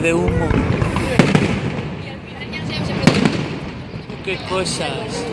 de humo. Qué cosas.